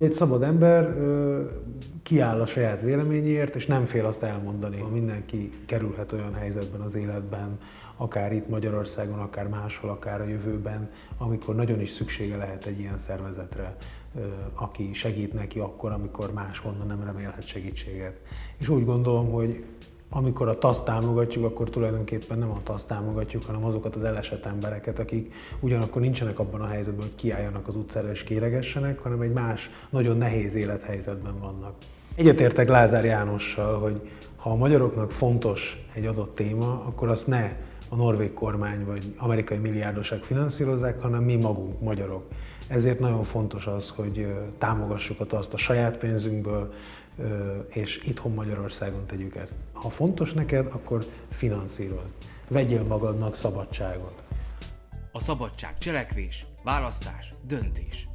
Egy szabad ember kiáll a saját véleményéért, és nem fél azt elmondani. Mindenki kerülhet olyan helyzetben az életben, akár itt Magyarországon, akár máshol, akár a jövőben, amikor nagyon is szüksége lehet egy ilyen szervezetre, aki segít neki akkor, amikor máshonnan nem remélhet segítséget. És úgy gondolom, hogy amikor a TASZ támogatjuk, akkor tulajdonképpen nem a TASZ támogatjuk, hanem azokat az elesett embereket, akik ugyanakkor nincsenek abban a helyzetben, hogy kiálljanak az utcára és kéregessenek, hanem egy más, nagyon nehéz élethelyzetben vannak. Egyetértek Lázár Jánossal, hogy ha a magyaroknak fontos egy adott téma, akkor azt ne a norvég kormány vagy amerikai milliárdosak finanszírozzák, hanem mi magunk, magyarok. Ezért nagyon fontos az, hogy támogassuk azt a saját pénzünkből, és itthon Magyarországon tegyük ezt. Ha fontos neked, akkor finanszírozd. Vegyél magadnak szabadságot. A szabadság cselekvés, választás, döntés.